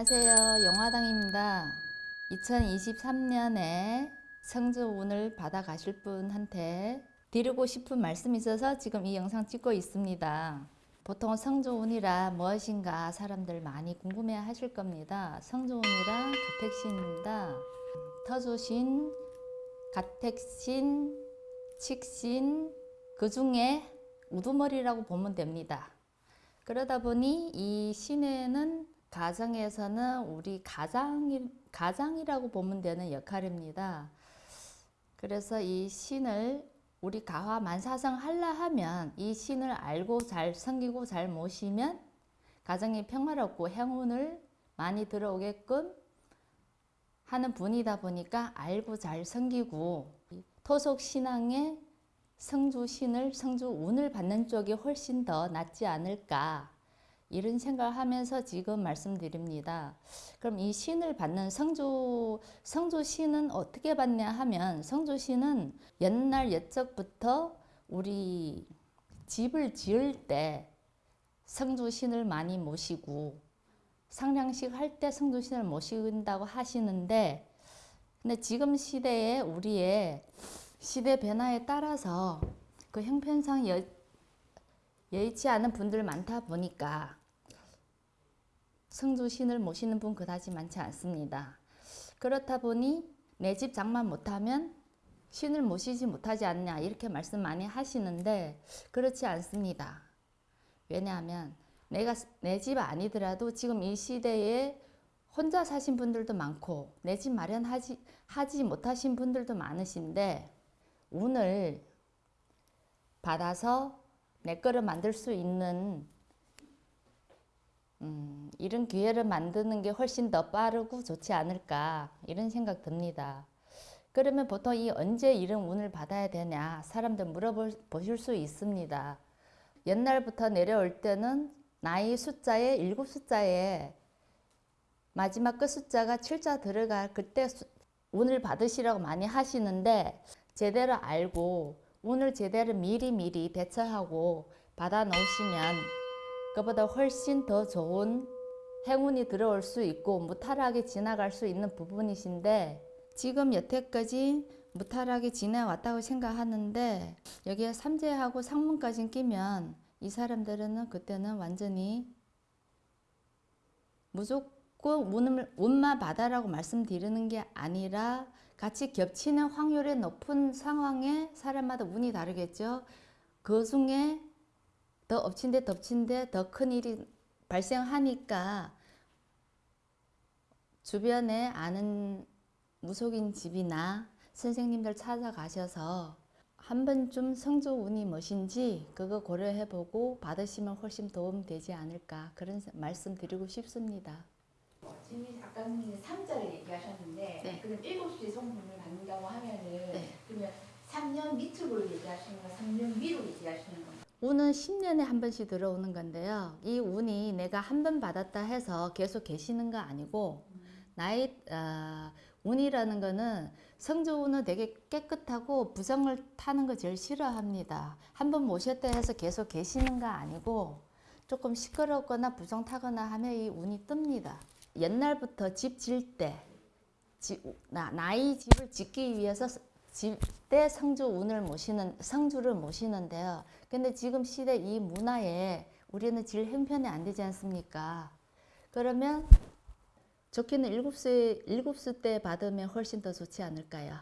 안녕하세요. 영화당입니다. 2023년에 성주운을 받아 가실 분한테 드리고 싶은 말씀이 있어서 지금 이 영상 찍고 있습니다. 보통 성주운이라 무엇인가 사람들 많이 궁금해 하실 겁니다. 성주운이라 가택신입니다. 터주신, 가택신, 칙신, 그 중에 우두머리라고 보면 됩니다. 그러다 보니 이 신에는 가정에서는 우리 가장이, 가장이라고 보면 되는 역할입니다. 그래서 이 신을 우리 가화 만사성 할라 하면 이 신을 알고 잘 섬기고 잘 모시면 가정이 평화롭고 행운을 많이 들어오게끔 하는 분이다 보니까 알고 잘 섬기고 토속 신앙의 성주신을 성주운을 받는 쪽이 훨씬 더 낫지 않을까 이런 생각을 하면서 지금 말씀드립니다. 그럼 이 신을 받는 성주 성주신은 어떻게 받냐 하면 성주신은 옛날 옛적부터 우리 집을 지을 때 성주신을 많이 모시고 상량식 할 때 성주신을 모신다고 하시는데 근데 지금 시대에 우리의 시대 변화에 따라서 그 형편상 여, 여의치 않은 분들 많다 보니까 성주신을 모시는 분 그다지 많지 않습니다. 그렇다 보니 내 집 장만 못하면 신을 모시지 못하지 않냐 이렇게 말씀 많이 하시는데 그렇지 않습니다. 왜냐하면 내가 내 집 아니더라도 지금 이 시대에 혼자 사신 분들도 많고 내 집 마련하지 하지 못하신 분들도 많으신데 운을 받아서 내 거를 만들 수 있는 음, 이런 기회를 만드는 게 훨씬 더 빠르고 좋지 않을까 이런 생각 듭니다. 그러면 보통 이 언제 이런 운을 받아야 되냐 사람들 물어보실 수 있습니다. 옛날부터 내려올 때는 나이 숫자에 일곱 숫자에 마지막 끝 숫자가 7자 들어갈 그때 수, 운을 받으시라고 많이 하시는데 제대로 알고 운을 제대로 미리미리 대처하고 받아 놓으시면 그보다 훨씬 더 좋은 행운이 들어올 수 있고 무탈하게 지나갈 수 있는 부분이신데 지금 여태까지 무탈하게 지내왔다고 생각하는데 여기에 삼재하고 상문까지 끼면 이 사람들은 그때는 완전히 무조건 운을, 운만 받아라고 말씀드리는 게 아니라 같이 겹치는 확률이 높은 상황에 사람마다 운이 다르겠죠. 그 중에 더 엎친 데 덮친 데 더 큰 일이 발생하니까 주변에 아는 무속인 집이나 선생님들 찾아가셔서 한 번쯤 성조 운이 무엇인지 그거 고려해보고 받으시면 훨씬 도움 되지 않을까 그런 말씀 드리고 싶습니다. 지금 아까 선생님이 3자를 얘기하셨는데 네. 그럼 7시 성분을 받는다고 하면은 네. 그러면 3년 밑으로 얘기하시는 거 3년 위로 얘기하시는 건가요? 운은 10년에 한 번씩 들어오는 건데요. 이 운이 내가 한 번 받았다 해서 계속 계시는 거 아니고 나의 어, 운이라는 거는 성조운은 되게 깨끗하고 부정을 타는 거 제일 싫어합니다. 한 번 모셨다 해서 계속 계시는 거 아니고 조금 시끄럽거나 부정 타거나 하면 이 운이 뜹니다. 옛날부터 집 질 때, 지- 나, 나이 집을 짓기 위해서 집때 성주 운을 모시는 성주를 모시는데요. 근데 지금 시대 이 문화에 우리는 질 형편이 안 되지 않습니까? 그러면 좋게는 일곱 수 일곱 수때 받으면 훨씬 더 좋지 않을까요?